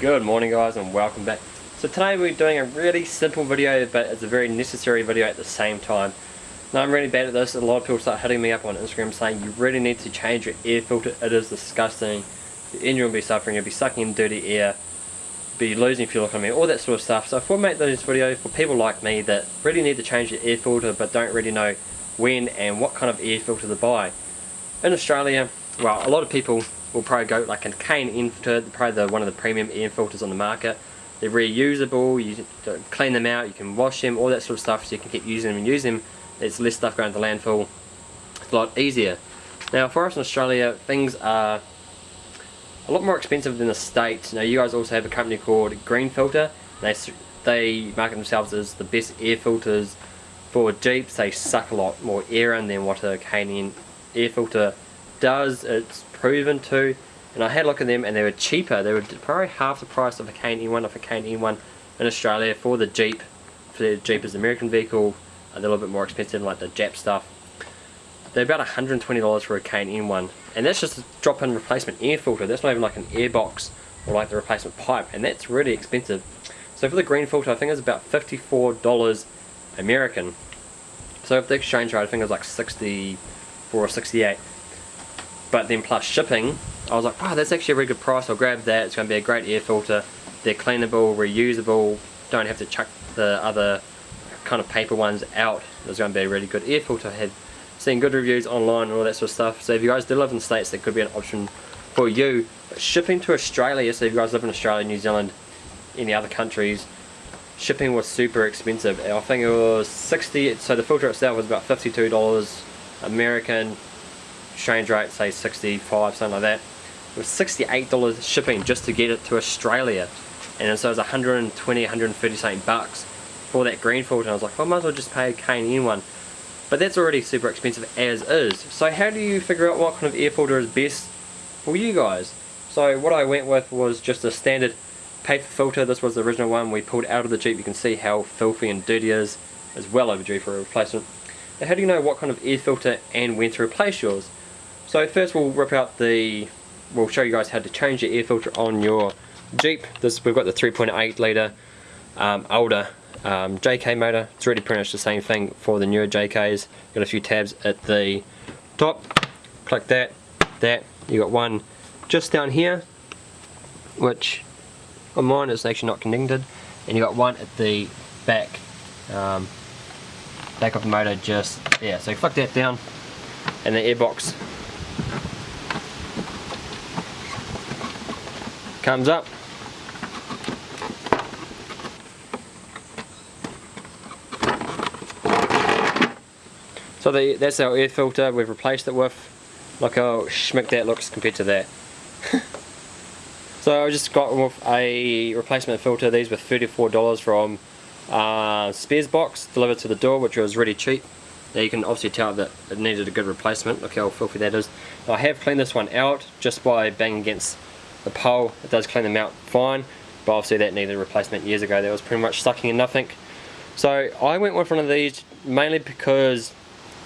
Good morning guys and welcome back. So today we're doing a really simple video but it's a very necessary video at the same time. Now I'm really bad at this, a lot of people start hitting me up on Instagram saying you really need to change your air filter, it is disgusting, your engine will be suffering, you'll be sucking in dirty air, be losing fuel economy, all that sort of stuff. So if we make this video for people like me that really need to change their air filter but don't really know when and what kind of air filter to buy. In Australia, well a lot of people will probably go like a K&N filter, probably the, one of the premium air filters on the market. They're reusable, you uh, clean them out, you can wash them, all that sort of stuff so you can keep using them and use them. There's less stuff going to the landfill. It's a lot easier. Now for us in Australia, things are a lot more expensive than the States. Now you guys also have a company called Green Filter. They, they market themselves as the best air filters for Jeeps. They suck a lot more air in than what a K&N air filter does. It's proven to. And I had a look at them and they were cheaper. They were probably half the price of a K&N one, of a K&N one in Australia for the Jeep. For the Jeep is an American vehicle, a little bit more expensive than like the Jap stuff. They're about $120 for a K&N one. And that's just a drop-in replacement air filter. That's not even like an air box or like the replacement pipe. And that's really expensive. So for the green filter, I think it's about $54 American. So if the exchange rate, I think it was like 64 or 68 but then plus shipping I was like wow that's actually a really good price. I'll grab that. It's going to be a great air filter. They're cleanable reusable don't have to chuck the other kind of paper ones out. It's going to be a really good air filter. I had seen good reviews online and all that sort of stuff. So if you guys do live in the States that could be an option for you. But shipping to Australia so if you guys live in Australia New Zealand any other countries shipping was super expensive. I think it was 60 so the filter itself was about $52 American exchange rate, say 65, something like that. It was $68 shipping just to get it to Australia. And so it was 120, 130 something bucks for that green filter. And I was like, well, I might as well just pay a K&N one. But that's already super expensive as is. So how do you figure out what kind of air filter is best for you guys? So what I went with was just a standard paper filter. This was the original one we pulled out of the Jeep. You can see how filthy and dirty it is. It's well overdue for a replacement. Now how do you know what kind of air filter and when to replace yours? So first we'll rip out the, we'll show you guys how to change the air filter on your Jeep. This We've got the 3.8 litre um, older um, JK motor. It's really pretty much the same thing for the newer JKs. Got a few tabs at the top. Click that, that. You got one just down here, which on mine is actually not connected. And you got one at the back, um, back of the motor just there. So click that down and the airbox comes up. So the, that's our air filter we've replaced it with. Look how schmick that looks compared to that. so I just got with a replacement filter. These were $34 from uh, Spares Box delivered to the door which was really cheap. Now you can obviously tell that it needed a good replacement. Look how filthy that is. Now I have cleaned this one out just by banging against the pole. It does clean them out fine, but obviously that needed a replacement years ago. That was pretty much sucking in nothing. So I went with one of these mainly because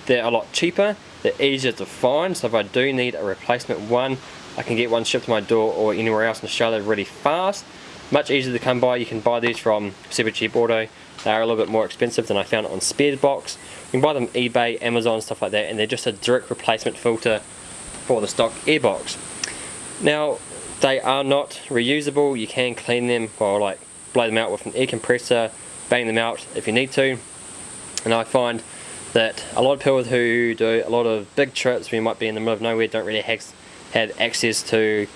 they're a lot cheaper, they're easier to find, so if I do need a replacement one, I can get one shipped to my door or anywhere else in Australia really fast. Much easier to come by, you can buy these from Super Cheap Auto. They are a little bit more expensive than I found on Spares Box. You can buy them eBay, Amazon, stuff like that, and they're just a direct replacement filter for the stock airbox. Now, they are not reusable. You can clean them or like blow them out with an air compressor, bang them out if you need to. And I find that a lot of people who do a lot of big trips, we might be in the middle of nowhere, don't really have, have access to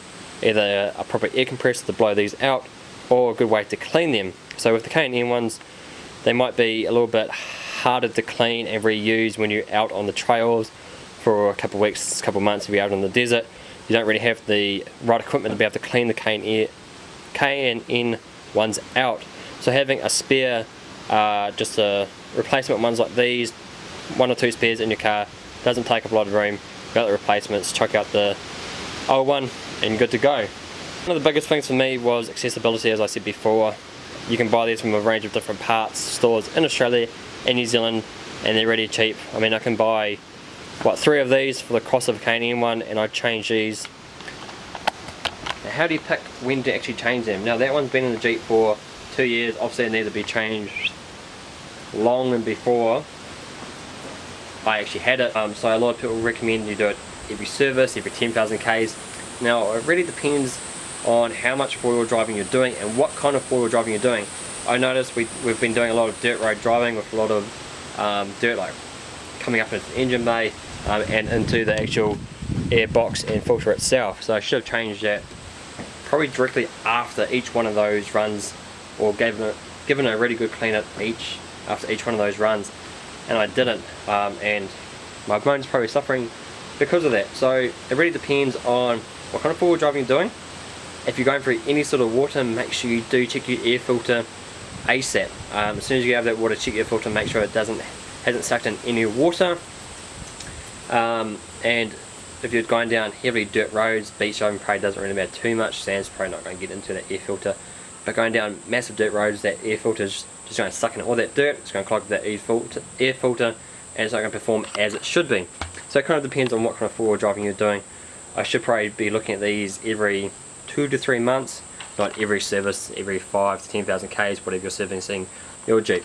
either a proper air compressor to blow these out or a good way to clean them. So with the K&N ones, they might be a little bit harder to clean and reuse when you're out on the trails for a couple of weeks, a couple of months if you're out in the desert. You don't really have the right equipment to be able to clean the K&N K&N ones out. So having a spare, uh, just a replacement ones like these, one or two spares in your car, doesn't take up a lot of room. Got the replacements, chuck out the old one, and good to go. One of the biggest things for me was accessibility, as I said before. You can buy these from a range of different parts, stores in Australia and New Zealand, and they're really cheap. I mean, I can buy, what, three of these for the cross of K&N one, and I change these how do you pick when to actually change them? Now that one's been in the Jeep for two years, obviously it needs to be changed long and before I actually had it. Um, so a lot of people recommend you do it every service, every 10,000 Ks. Now it really depends on how much four-wheel driving you're doing and what kind of four-wheel driving you're doing. I noticed we, we've been doing a lot of dirt road driving with a lot of um, dirt like coming up into the engine bay um, and into the actual air box and filter itself. So I should have changed that probably directly after each one of those runs or given it, given a really good clean up each after each one of those runs and I didn't um, and my bone's probably suffering because of that. So it really depends on what kind of four-wheel driving you're doing. If you're going through any sort of water, make sure you do check your air filter ASAP. Um, as soon as you have that water, check your filter, make sure it doesn't hasn't sucked in any water. Um, and if you're going down heavily dirt roads, beach driving probably doesn't really matter too much. Sand's probably not going to get into that air filter. But going down massive dirt roads, that air filter is just going to suck in all that dirt. It's going to clog that air filter, air filter and it's not going to perform as it should be. So it kind of depends on what kind of four-wheel driving you're doing. I should probably be looking at these every two to three months, not every service, every five to 10,000 Ks, whatever you're servicing your Jeep.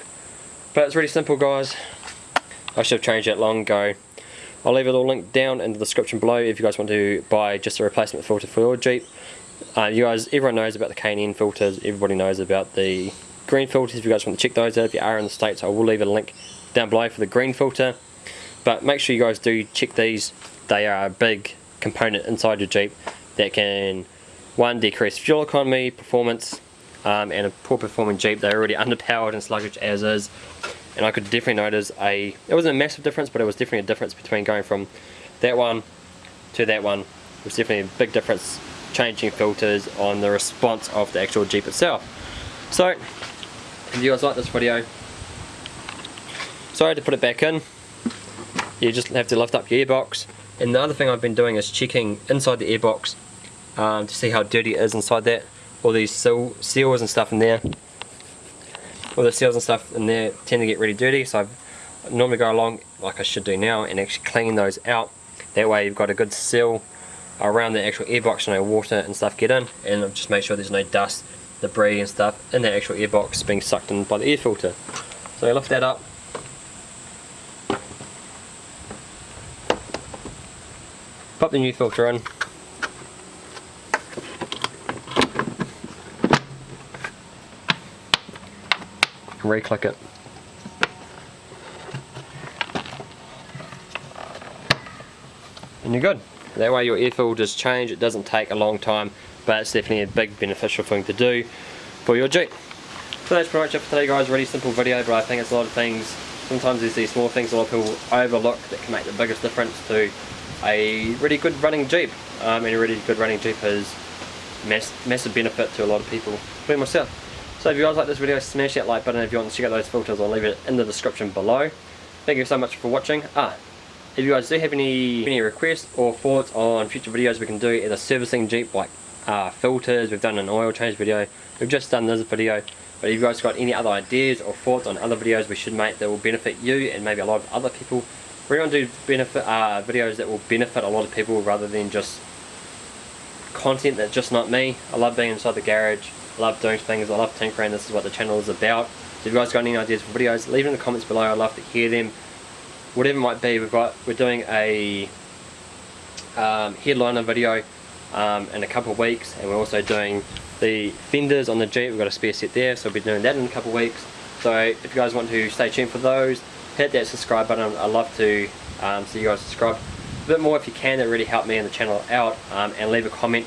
But it's really simple guys. I should have changed that long ago. I'll leave it all linked down in the description below if you guys want to buy just a replacement filter for your Jeep. Uh, you guys, everyone knows about the K&N filters, everybody knows about the green filters. If you guys want to check those out if you are in the States I will leave a link down below for the green filter. But make sure you guys do check these. They are a big component inside your Jeep that can one decrease fuel economy performance um, and a poor performing Jeep. They're already underpowered and sluggish as is and I could definitely notice a it wasn't a massive difference but it was definitely a difference between going from that one to that one. It was definitely a big difference changing filters on the response of the actual Jeep itself. So if you guys like this video sorry to put it back in. You just have to lift up your airbox and the other thing I've been doing is checking inside the airbox um, to see how dirty it is inside that all these seal, seals and stuff in there all the seals and stuff in there tend to get really dirty so I normally go along like I should do now and actually clean those out that way you've got a good seal around the actual airbox so no water and stuff get in and just make sure there's no dust debris and stuff in the actual airbox being sucked in by the air filter. So I lift that up. Pop the new filter in. And re-click it. And you're good. That way your air filters change, it doesn't take a long time but it's definitely a big beneficial thing to do for your Jeep. So that's pretty much it for today guys, really simple video but I think it's a lot of things, sometimes there's these small things a lot of people overlook that can make the biggest difference to a really good running Jeep. Um, and a really good running Jeep is mass massive benefit to a lot of people, including myself. So if you guys like this video, smash that like button. If you want to check out those filters, I'll leave it in the description below. Thank you so much for watching. Ah, if you guys do have any, any requests or thoughts on future videos we can do either servicing Jeep like uh, filters, we've done an oil change video, we've just done this video. But if you guys got any other ideas or thoughts on other videos we should make that will benefit you and maybe a lot of other people, we're going to do benefit uh, videos that will benefit a lot of people rather than just content that's just not me. I love being inside the garage, I love doing things, I love tinkering, this is what the channel is about. So if you guys got any ideas for videos, leave them in the comments below, I'd love to hear them. Whatever it might be, we've got, we're doing a um, headliner video um, in a couple of weeks and we're also doing the fenders on the Jeep, we've got a spare set there so we'll be doing that in a couple of weeks so if you guys want to stay tuned for those hit that subscribe button, I'd love to um, see you guys subscribe a bit more if you can, that really help me and the channel out um, and leave a comment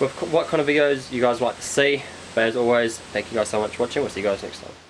with what kind of videos you guys like to see but as always thank you guys so much for watching, we'll see you guys next time